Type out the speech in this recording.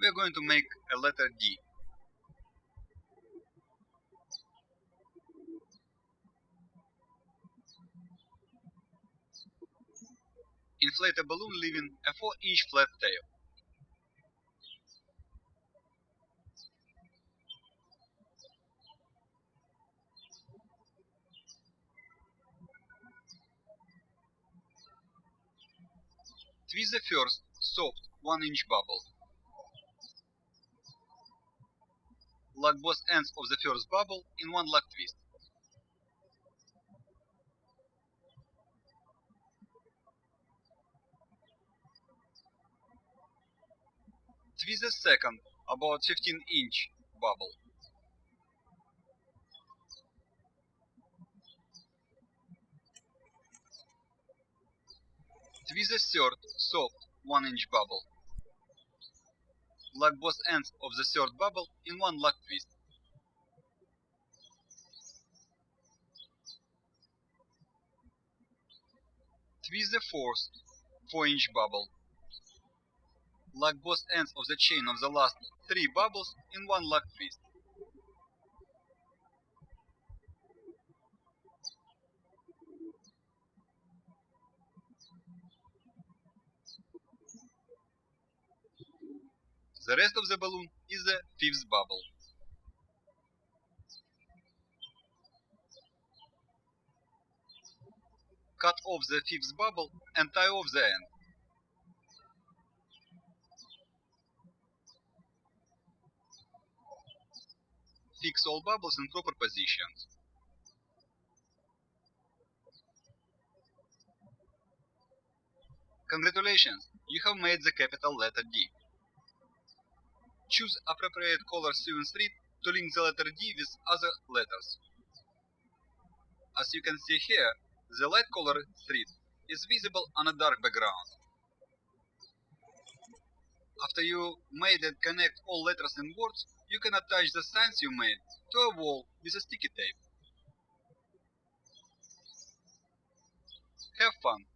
we are going to make a letter D. Inflate a balloon leaving a 4 inch flat tail. Twist the first, soft, 1 inch bubble. Lock both ends of the first bubble in one lock twist. Twist the second, about 15 inch bubble. Twist the third, soft, 1 inch bubble. Lock both ends of the third bubble in one lock twist. Twist the fourth, 4 inch bubble. Lock both ends of the chain of the last 3 bubbles in one lock twist. The rest of the balloon is the fifth bubble. Cut off the fifth bubble and tie off the end. Fix all bubbles in proper positions. Congratulations, you have made the capital letter D. Choose appropriate color sewing thread to link the letter D with other letters. As you can see here, the light color thread is visible on a dark background. After you made and connect all letters and words, you can attach the signs you made to a wall with a sticky tape. Have fun!